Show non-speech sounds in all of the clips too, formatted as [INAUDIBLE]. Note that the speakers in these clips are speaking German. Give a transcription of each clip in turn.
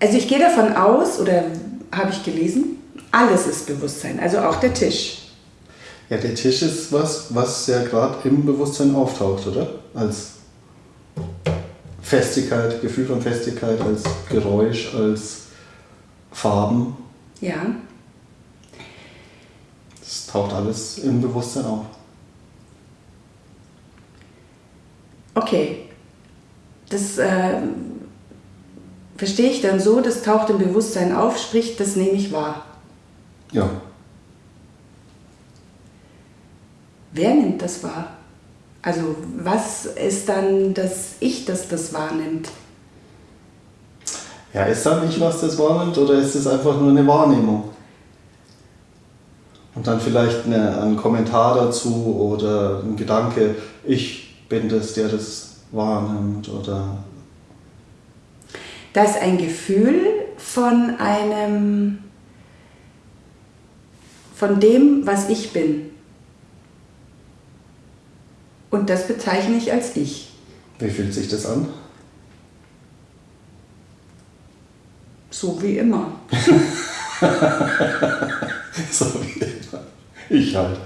Also ich gehe davon aus, oder habe ich gelesen, alles ist Bewusstsein, also auch der Tisch. Ja, der Tisch ist was, was ja gerade im Bewusstsein auftaucht, oder? Als Festigkeit, Gefühl von Festigkeit, als Geräusch, als Farben. Ja. Das taucht alles im Bewusstsein auf. Okay. Das äh, verstehe ich dann so, das taucht im Bewusstsein auf, sprich, das nehme ich wahr. Ja. Wer nimmt das wahr? Also was ist dann das Ich, das das wahrnimmt? Ja, ist da nicht was, das wahrnimmt oder ist es einfach nur eine Wahrnehmung? Und dann vielleicht eine, ein Kommentar dazu oder ein Gedanke, ich bin das, der das wahrnimmt oder... Da ist ein Gefühl von einem, von dem, was ich bin. Und das bezeichne ich als ich. Wie fühlt sich das an? So wie immer. [LAUGHS] so wie immer. Ich halt.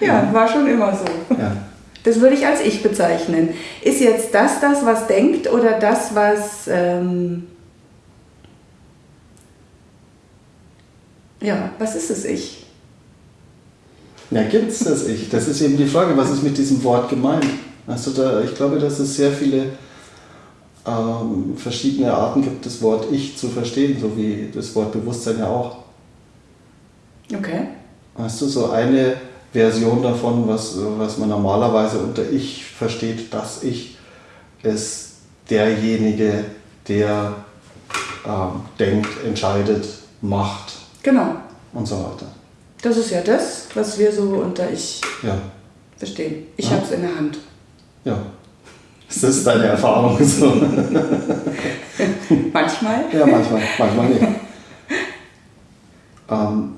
ja, war schon immer so. Ja. Das würde ich als ich bezeichnen. Ist jetzt das das, was denkt oder das, was... Ähm ja, was ist es ich? Ja, gibt es das Ich? Das ist eben die Frage, was ist mit diesem Wort gemeint? Also da, ich glaube, dass es sehr viele ähm, verschiedene Arten gibt, das Wort Ich zu verstehen, so wie das Wort Bewusstsein ja auch. Okay. Weißt du, so eine Version davon, was, was man normalerweise unter Ich versteht, das Ich, ist derjenige, der ähm, denkt, entscheidet, macht. Genau. Und so weiter. Das ist ja das, was wir so unter Ich ja. verstehen. Ich ja. habe es in der Hand. Ja. Ist das deine Erfahrung so? [LAUGHS] [LAUGHS] manchmal? Ja, manchmal, manchmal nicht. [LAUGHS] Ähm,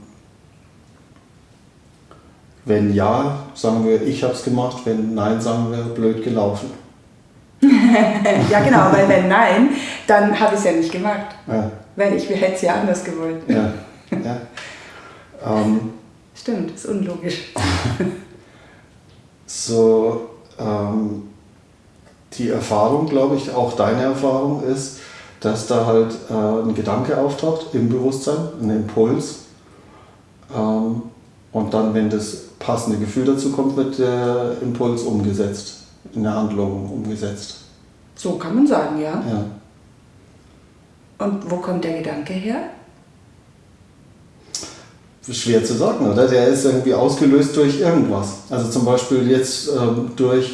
wenn ja, sagen wir, ich habe es gemacht. Wenn nein, sagen wir, blöd gelaufen. [LAUGHS] ja, genau, weil wenn nein, dann habe ich es ja nicht gemacht. Ja. Weil ich hätte es ja anders gewollt. Ja. ja. Ähm, Stimmt, ist unlogisch. [LAUGHS] so, ähm, die Erfahrung, glaube ich, auch deine Erfahrung ist, dass da halt äh, ein Gedanke auftaucht im Bewusstsein, ein Impuls. Ähm, und dann, wenn das passende Gefühl dazu kommt, wird der Impuls umgesetzt, in der Handlung umgesetzt. So kann man sagen, ja. Ja. Und wo kommt der Gedanke her? Schwer zu sagen, oder? Der ist irgendwie ausgelöst durch irgendwas. Also zum Beispiel jetzt ähm, durch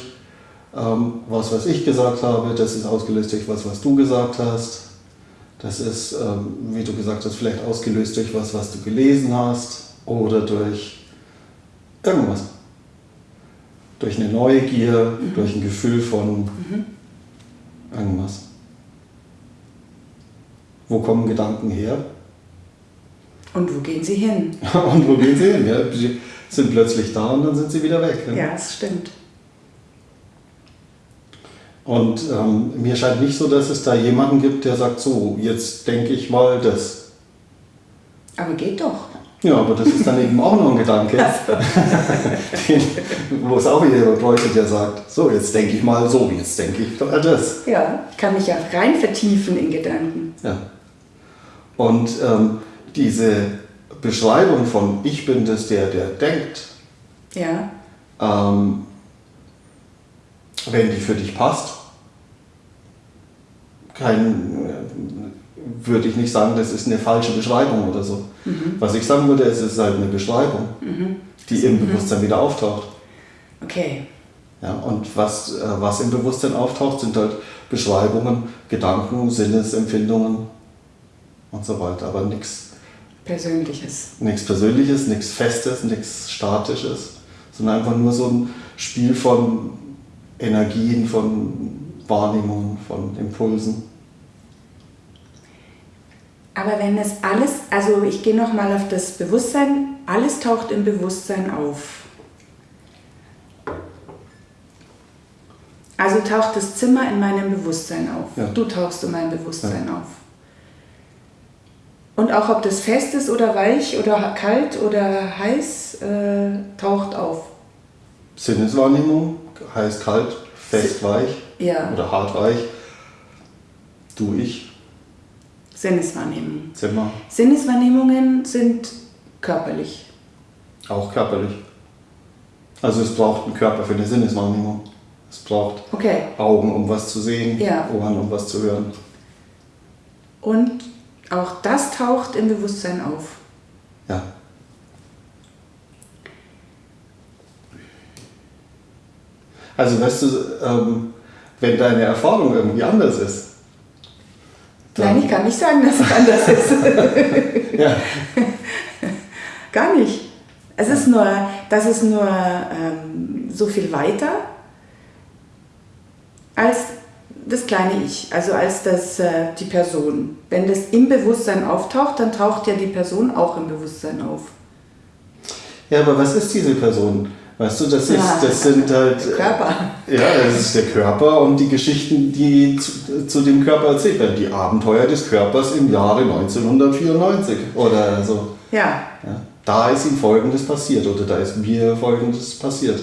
ähm, was, was ich gesagt habe, das ist ausgelöst durch was, was du gesagt hast. Das ist, ähm, wie du gesagt hast, vielleicht ausgelöst durch was, was du gelesen hast oder durch irgendwas. Durch eine Neugier, mhm. durch ein Gefühl von mhm. irgendwas. Wo kommen Gedanken her? Und wo gehen sie hin? [LAUGHS] und wo gehen sie hin? Ja, sie sind plötzlich da und dann sind sie wieder weg. Ja, ja das stimmt. Und ähm, mir scheint nicht so, dass es da jemanden gibt, der sagt, so, jetzt denke ich mal das. Aber geht doch. Ja, aber das ist dann [LAUGHS] eben auch noch ein Gedanke, [LAUGHS] Den, wo es auch wieder Bräuchelt ja sagt, so, jetzt denke ich mal so, jetzt denke ich doch das. Ja, ich kann mich ja rein vertiefen in Gedanken. Ja. Und ähm, diese Beschreibung von ich bin das, der, der denkt, ja. ähm, wenn die für dich passt, kein, würde ich nicht sagen, das ist eine falsche Beschreibung oder so. Mhm. Was ich sagen würde, es ist halt eine Beschreibung, mhm. die im mhm. Bewusstsein wieder auftaucht. Okay. Ja, und was, äh, was im Bewusstsein auftaucht, sind halt Beschreibungen, Gedanken, Sinnesempfindungen und so weiter, aber nichts Persönliches. Nichts Persönliches, nichts Festes, nichts Statisches, sondern einfach nur so ein Spiel von Energien, von Wahrnehmungen, von Impulsen. Aber wenn es alles, also ich gehe nochmal auf das Bewusstsein, alles taucht im Bewusstsein auf. Also taucht das Zimmer in meinem Bewusstsein auf. Ja. Du tauchst in meinem Bewusstsein auf. Und auch ob das fest ist oder weich oder kalt oder heiß, äh, taucht auf. Sinneswahrnehmung, heiß, kalt, fest, weich Ja, oder hart, weich. Du, ich, Sinneswahrnehmung. Zimmer, Sinneswahrnehmungen sind körperlich. auch körperlich. Also es braucht einen Körper für eine Sinneswahrnehmung. Es braucht Okay. Augen, um was zu sehen, Ja. Ohren, um was zu hören. Und auch das taucht im Bewusstsein auf. Ja. Also weißt du, ähm, wenn deine Erfahrung irgendwie anders ist, Nein, ich kann nicht sagen, dass es anders ist. [LAUGHS] ja, [LAUGHS] Gar nicht. Es ist nur, das ist nur ähm, so viel weiter als das kleine Ich, also als das, äh, die Person. Wenn das im Bewusstsein auftaucht, dann taucht ja die Person auch im Bewusstsein auf. ja, aber was ist diese Person? Weißt du, das, ist, Ja, das sind halt. der Körper. Ja, das ist der Körper und die Geschichten, die zu, zu dem Körper erzählt werden. Die Abenteuer des Körpers im Jahre 1994 oder so. Ja, Ja, da ist ihm Folgendes passiert oder da ist mir Folgendes passiert.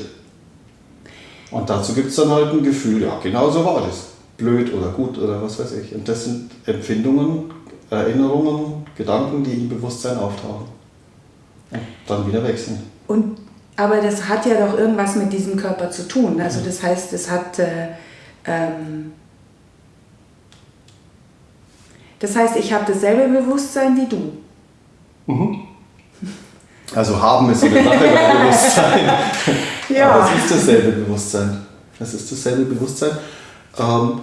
Und dazu gibt es dann halt ein Gefühl, ja, genau so war das. Blöd oder gut oder was weiß ich. Und das sind Empfindungen, Erinnerungen, Gedanken, die im Bewusstsein auftauchen. Und dann wieder wechseln. Und, aber das hat ja doch irgendwas mit diesem Körper zu tun. Also das heißt, es hat... Äh, ähm, das heißt, ich habe dasselbe Bewusstsein wie du. [LAUGHS] Also haben ist so eine Sache beim Bewusstsein. [LAUGHS] Ja. Aber es ist dasselbe Bewusstsein. Es ist dasselbe Bewusstsein. Ähm,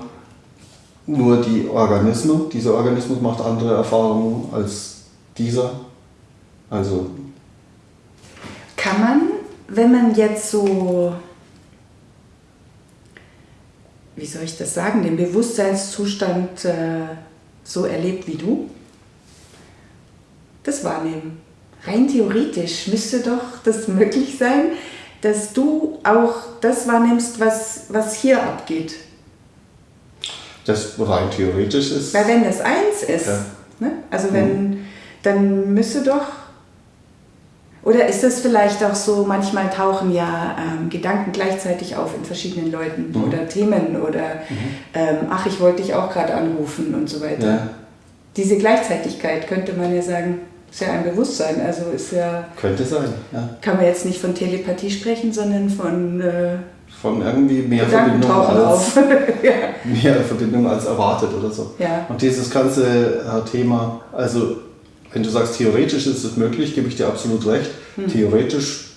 nur die Organismen, dieser Organismus macht andere Erfahrungen als dieser. Also, Kann man, wenn man jetzt so, wie soll ich das sagen, den Bewusstseinszustand äh, so erlebt wie du, das wahrnehmen? Rein theoretisch müsste doch das [LAUGHS] möglich sein, dass du auch das wahrnimmst, was, was hier abgeht. das rein theoretisch ist. Weil wenn das eins ist, Ja. ne? also wenn, dann müsste doch, oder ist das vielleicht auch so, manchmal tauchen ja ähm, Gedanken gleichzeitig auf in verschiedenen Leuten Mhm. oder Themen oder ähm, ach, ich wollte dich auch gerade anrufen und so weiter. Ja, Diese Gleichzeitigkeit könnte man ja sagen, ist ja ein Bewusstsein, also ist ja, könnte sein. Ja. kann man jetzt nicht von Telepathie sprechen, sondern von äh, Von irgendwie mehr Gedanken Verbindung, tauchen als, auf. [LAUGHS] ja. mehr Verbindung als erwartet oder so. Ja. Und dieses ganze äh, Thema, also wenn du sagst, theoretisch ist es möglich, gebe ich dir absolut recht. Hm. Theoretisch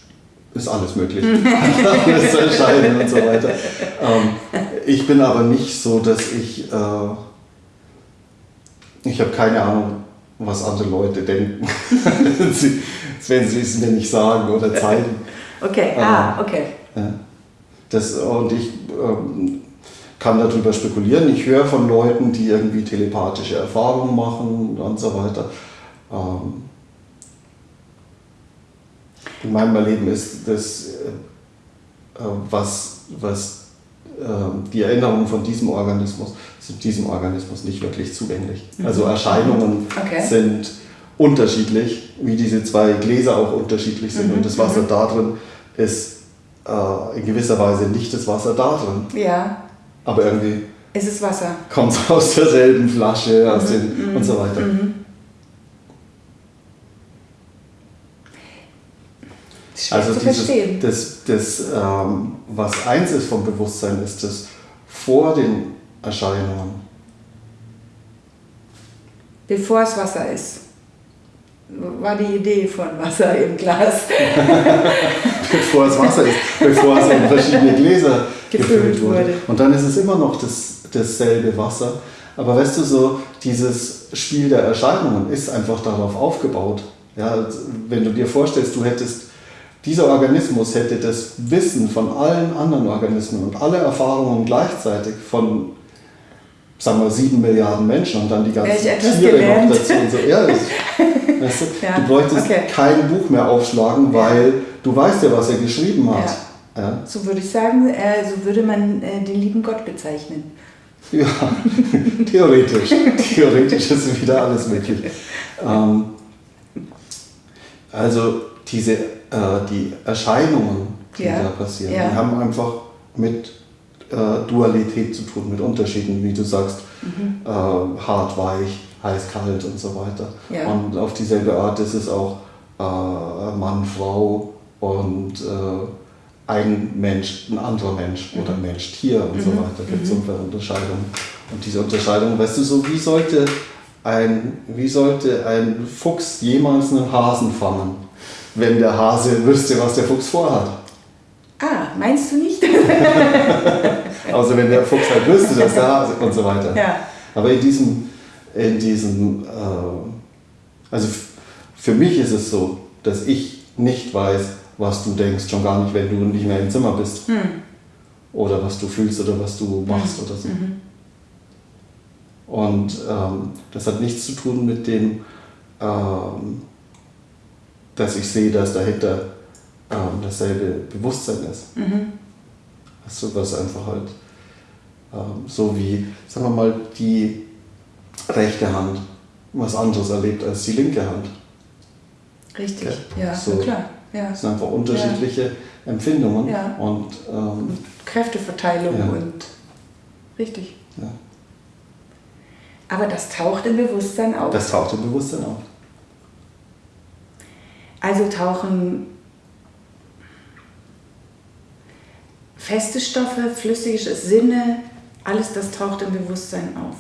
ist alles möglich. [LAUGHS] alles zu entscheiden und so weiter. Ähm, ich bin aber nicht so, dass ich, äh, ich habe keine Ahnung, was andere Leute denken, [LAUGHS] wenn sie wenn sie es mir nicht sagen oder zeigen. Okay, Ah. ah, okay. Ja. Das, und ich ähm, kann darüber spekulieren. Ich höre von Leuten, die irgendwie telepathische Erfahrungen machen und so weiter. Ähm, in meinem Erleben ist das, äh, äh, was, was äh, die Erinnerungen von diesem Organismus sind diesem Organismus nicht wirklich zugänglich. Also Erscheinungen Okay. sind unterschiedlich, wie diese zwei Gläser auch unterschiedlich sind. Und das Wasser da drin ist äh, in gewisser Weise nicht das Wasser da drin. Ja, Aber irgendwie es ist Wasser. kommt es aus derselben Flasche aus den, und so weiter. Schwer Also zu dieses, verstehen. das, das ähm, was eins ist vom Bewusstsein, ist das vor den Erscheinungen. Bevor es Wasser ist. War die Idee von Wasser im Glas. [LAUGHS] bevor es Wasser ist, bevor es in verschiedene Gläser [LAUGHS] Gefüllt wurde. wurde. Und dann ist es immer noch das, dasselbe Wasser. Aber weißt du, so dieses Spiel der Erscheinungen ist einfach darauf aufgebaut. Ja, wenn du dir vorstellst, du hättest, dieser Organismus hätte das Wissen von allen anderen Organismen und alle Erfahrungen gleichzeitig von, sagen wir, sieben Milliarden Menschen und dann die ganzen Tiere gelernt. noch dazu. Und so. ja, das, [LAUGHS] weißt du, Ja, du bräuchtest okay. kein Buch mehr aufschlagen, weil du weißt ja, was er geschrieben hat. Ja. Ja. So würde ich sagen, äh, so würde man äh, den lieben Gott bezeichnen. Ja, [LAUGHS] theoretisch. theoretisch ist wieder alles möglich. [LAUGHS] Ähm, also diese, äh, die Erscheinungen, die ja. da passieren, ja. die haben einfach mit äh, Dualität zu tun, mit Unterschieden, wie du sagst, mhm. äh, hart, weich, heiß, kalt und so weiter. Ja. Und auf dieselbe Art ist es auch äh, Mann, Frau und äh, ein Mensch, ein anderer Mensch mhm. oder Mensch, Tier und mhm. so weiter. Gibt es mhm. Unterscheidungen. Und diese Unterscheidung, weißt du, so wie sollte ein, wie sollte ein Fuchs jemals einen Hasen fangen, wenn der Hase wüsste, was der Fuchs vorhat? Ah, meinst du nicht? Außer [LAUGHS] wenn der Fuchs halt wüsste, dass der Hase und so weiter. Ja. Aber in diesem, in diesem äh, also für mich ist es so, dass ich nicht weiß, was du denkst, schon gar nicht, wenn du nicht mehr im Zimmer bist. Hm. Oder was du fühlst oder was du machst hm. oder so. Mhm. Und ähm, das hat nichts zu tun mit dem, ähm, dass ich sehe, dass dahinter ähm, dasselbe Bewusstsein ist. Mhm. Also was einfach halt ähm, so wie, sagen wir mal, die rechte Hand was anderes erlebt als die linke Hand. Richtig, ja, ja so, klar. Ja. Das sind einfach unterschiedliche ja. Empfindungen ja. und ähm, Kräfteverteilung ja. und richtig. Aber das taucht im Bewusstsein auf. Das taucht im Bewusstsein auf. Also tauchen feste Stoffe, flüssige Sinne, alles das taucht im Bewusstsein auf.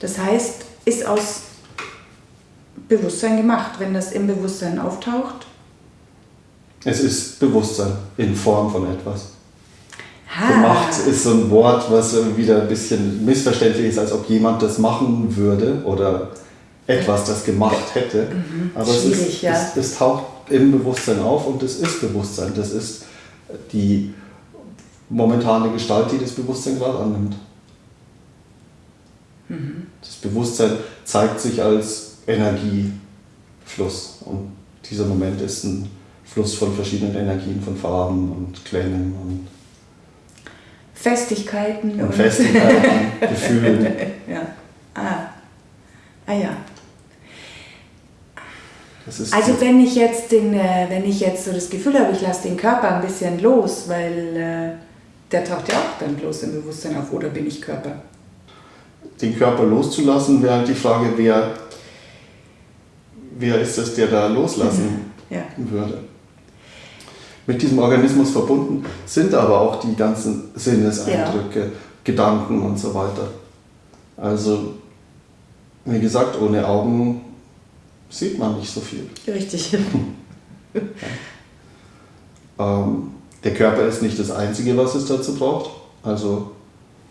Das heißt, ist aus Bewusstsein gemacht, wenn das im Bewusstsein auftaucht? Es ist Bewusstsein in Form von etwas. Ha. Gemacht ist so ein Wort, was wieder ein bisschen missverständlich ist, als ob jemand das machen würde oder etwas das gemacht hätte. Mhm. Aber es, ist, ja. es, es taucht im Bewusstsein auf und es ist Bewusstsein. Das ist die momentane Gestalt, die das Bewusstsein gerade annimmt. Mhm. Das Bewusstsein zeigt sich als Energiefluss und dieser Moment ist ein Fluss von verschiedenen Energien, von Farben und Klängen und Festigkeiten und, und Festigkeiten, [LAUGHS] Gefühlen. Ja. Ah. ah ja. Also wenn ich jetzt den, äh, wenn ich jetzt so das Gefühl habe, ich lasse den Körper ein bisschen los, weil äh, der taucht ja auch dann bloß im Bewusstsein auf, oder bin ich Körper? Den Körper loszulassen, wäre halt die Frage, wer, wer ist es, der da loslassen ja. würde mit diesem Organismus verbunden sind aber auch die ganzen Sinneseindrücke, ja. Gedanken und so weiter. Also, wie gesagt, ohne Augen sieht man nicht so viel. Richtig. [LAUGHS] ja. ähm, der Körper ist nicht das Einzige, was es dazu braucht. Also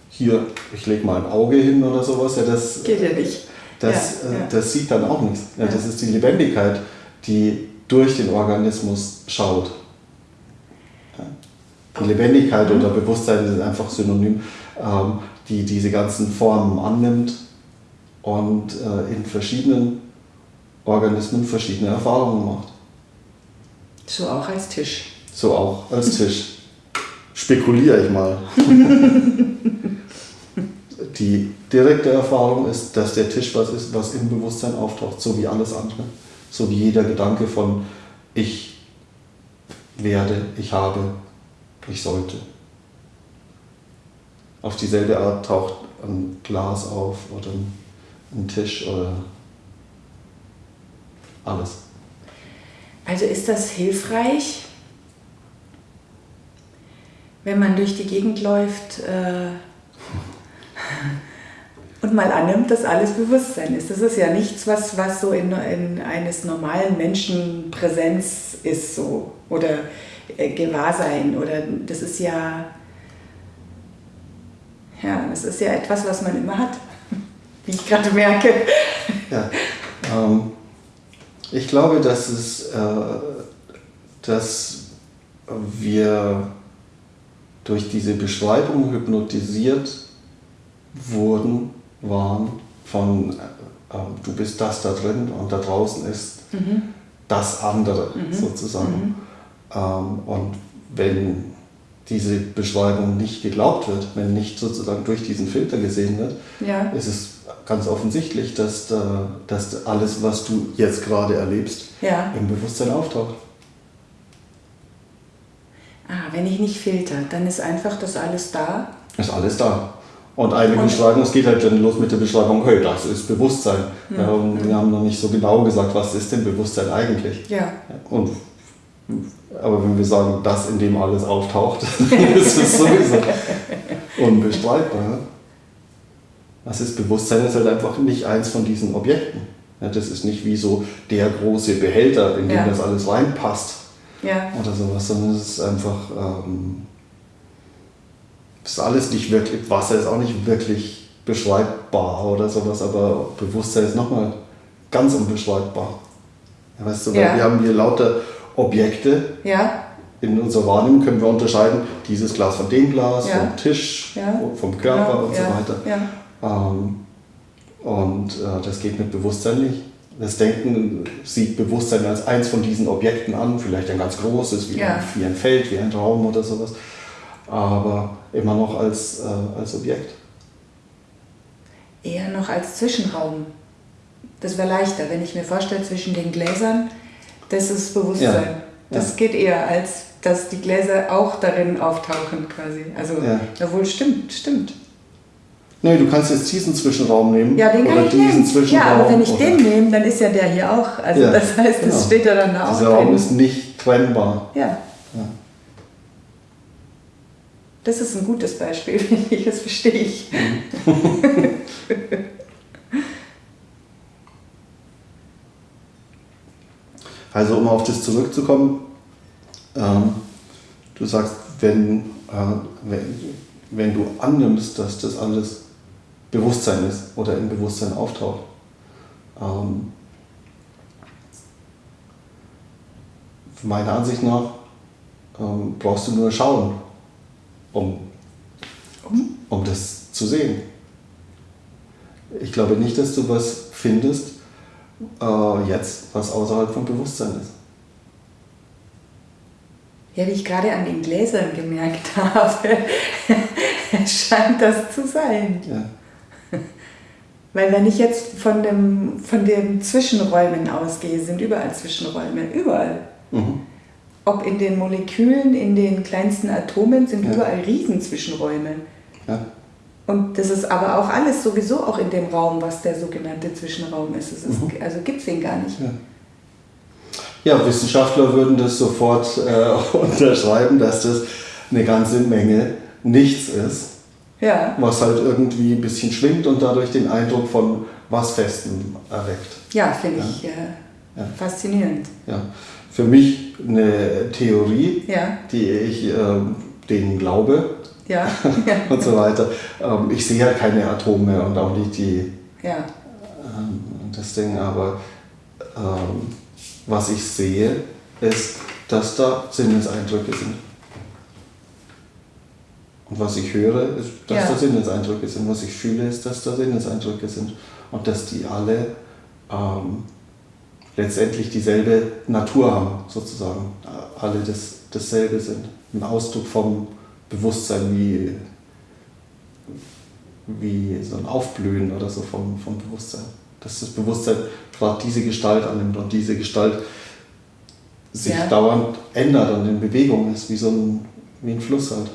hier, ich lege mal ein Auge hin oder sowas. Ja, das, Geht ja nicht. Das, ja, äh, ja. das sieht dann auch nichts. Ja, Das ist die Lebendigkeit, die durch den Organismus schaut. Die Lebendigkeit mhm. oder Bewusstsein sind einfach synonym, ähm, die diese ganzen Formen annimmt und äh, in verschiedenen Organismen verschiedene Erfahrungen macht. So auch als Tisch. So auch als Tisch. Spekuliere ich mal. [LAUGHS] die direkte Erfahrung ist, dass der Tisch was ist, was im Bewusstsein auftaucht, so wie alles andere. So wie jeder Gedanke von ich werde, ich habe, ich sollte. Auf dieselbe Art taucht ein Glas auf oder ein Tisch oder alles. Also ist das hilfreich, wenn man durch die Gegend läuft äh, [LAUGHS] und mal annimmt, dass alles Bewusstsein ist. Das ist ja nichts, was, was so in, in eines normalen Menschen Präsenz ist so oder äh, Gewahrsein oder das ist ja, ja, das ist ja etwas, was man immer hat, [LAUGHS] wie ich gerade merke. Ja, ähm, ich glaube, dass es, äh, dass wir durch diese Beschreibung hypnotisiert wurden, waren von äh, du bist das da drin und da draußen ist mhm. das andere mhm. sozusagen. Mhm. Ähm, und wenn diese Beschreibung nicht geglaubt wird, wenn nicht sozusagen durch diesen Filter gesehen wird, Ja. ist es ganz offensichtlich, dass, da, dass alles, was du jetzt gerade erlebst, Ja. im Bewusstsein auftaucht. Ah, wenn ich nicht filter, dann ist einfach das alles da. Ist alles da. Und eine Und- Beschreibung, es geht halt dann los mit der Beschreibung, hey, das ist Bewusstsein. Ja, und wir haben noch nicht so genau gesagt, was ist denn Bewusstsein eigentlich? Ja. Und, aber wenn wir sagen, das, in dem alles auftaucht, [LAUGHS] ist es sowieso unbestreitbar. Was ist Bewusstsein? ist halt einfach nicht eins von diesen Objekten. Ja, das ist nicht wie so der große Behälter, in den Ja. das alles reinpasst Ja. oder sowas, sondern es ist einfach, ähm, ist alles nicht wirklich, Wasser ist auch nicht wirklich beschreibbar oder sowas, aber Bewusstsein ist nochmal ganz unbeschreibbar. Ja, weißt du, weil wir haben hier lauter Objekte, Ja. in unserer Wahrnehmung können wir unterscheiden, dieses Glas von dem Glas, Ja. vom Tisch, vom Körper Genau, und so weiter. Ähm, und äh, das geht mit Bewusstsein nicht. Das Denken sieht Bewusstsein als eins von diesen Objekten an, vielleicht ein ganz großes, wie, Ja. ein, wie ein Feld, wie ein Raum oder sowas, aber immer noch als, äh, als Objekt. Eher noch als Zwischenraum. Das wäre leichter, wenn ich mir vorstelle, zwischen den Gläsern, das ist Bewusstsein. Ja. Das Ja. geht eher, als dass die Gläser auch darin auftauchen quasi. Also, Ja. jawohl, stimmt, stimmt. Nee, du kannst jetzt diesen Zwischenraum nehmen. Ja, den kann oder ich diesen nehmen. Zwischenraum. Ja, aber wenn ich den nehme, dann ist ja der hier auch. Also das heißt, es genau. steht ja dann da auch Dieser Raum drin. ist nicht trennbar. Ja. Ja. Das ist ein gutes Beispiel, [LAUGHS] finde ich. Das verstehe ich. [LAUGHS] Also um auf das zurückzukommen, ähm, du sagst, wenn, äh, wenn, wenn du annimmst, dass das alles Bewusstsein ist oder im Bewusstsein auftaucht, ähm, meiner Ansicht nach ähm, brauchst du nur schauen, um, Um? um das zu sehen. Ich glaube nicht, dass du was findest, äh, jetzt, was außerhalb vom Bewusstsein ist. Ja, wie ich gerade an den Gläsern gemerkt [LAUGHS] habe, scheint das zu sein. Ja. Weil wenn ich jetzt von dem, von den Zwischenräumen ausgehe, sind überall Zwischenräume, überall. Mhm. Ob in den Molekülen, in den kleinsten Atomen sind Ja. überall Riesenzwischenräume. Ja. Und das ist aber auch alles sowieso auch in dem Raum, was der sogenannte Zwischenraum ist. Ist Mhm. Also gibt es den gar nicht. Ja. ja, Wissenschaftler würden das sofort äh, [LAUGHS] unterschreiben, dass das eine ganze Menge nichts ist, Ja, was halt irgendwie ein bisschen schwingt und dadurch den Eindruck von was Festem erweckt. ja finde ich äh, Ja. faszinierend. Ja. Für mich eine Theorie, Ja, die ich ähm, denen glaube ja, [LAUGHS] und so weiter. Ähm, ich sehe ja keine Atome und auch nicht die ja. ähm, das Ding, aber ähm, was ich sehe, ist, dass da Sinneseindrücke sind. Und was ich höre, ist, dass Ja. da Sinneseindrücke sind. Was ich fühle, ist, dass da Sinneseindrücke sind. Und dass die alle ähm, letztendlich dieselbe Natur haben, sozusagen. Alle das, dasselbe sind. Ein Ausdruck vom Bewusstsein wie, wie so ein Aufblühen oder so vom, vom Bewusstsein. Dass das Bewusstsein gerade diese Gestalt annimmt und diese Gestalt sich Ja. dauernd ändert und in Bewegung ist, wie so ein, wie ein Fluss halt.